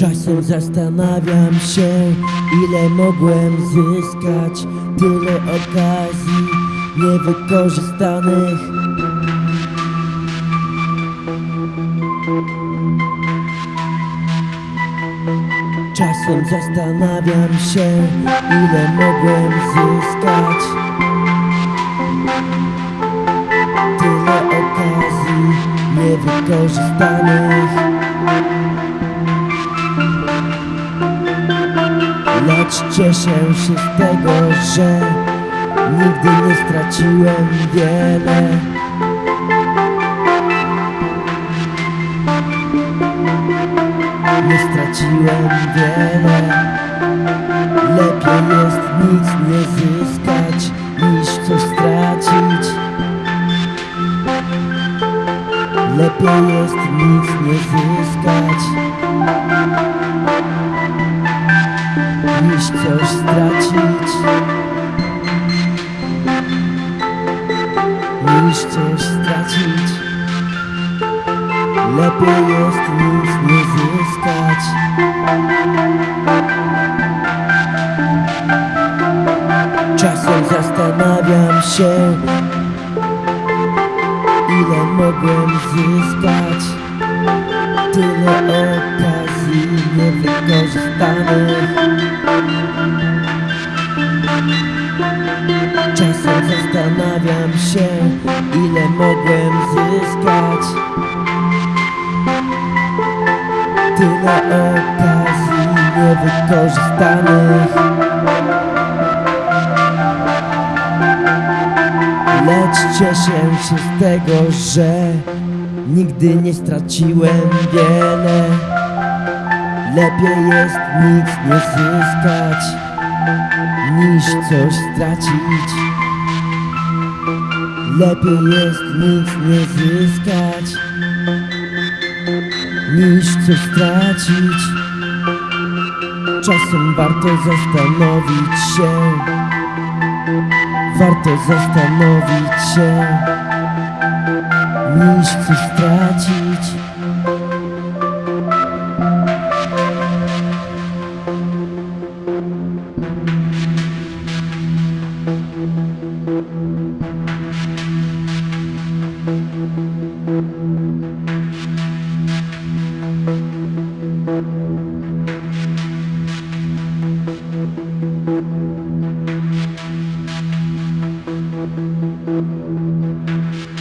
Czasem zastanawiam się, ile mogłem zyskać. Tyle okazji niewykorzystanych. Czasem zastanawiam się, ile mogłem zyskać. Tyle okazji niewykorzystanych cieszę się z tego, że nigdy nie straciłem wiele. Nie straciłem wiele. Lepiej jest nic nie zyskać niż coś stracić. Lepiej jest nic nie zyskać coś stracić. Niż coś stracić. Lepiej jest nic nie zyskać. Czasem zastanawiam się Ile mogłem zyskać. Tyle okazji niewykorzystanych się Ile mogłem zyskać. Tyle okazji niewykorzystanych Lecz cieszę się z tego, że Nigdy nie straciłem wiele. Lepiej jest nic nie zyskać Niż coś stracić Lepiej jest nic nie zyskać niż coś stracić Czasem warto zastanowić się Warto zastanowić się Niż coś stracić Música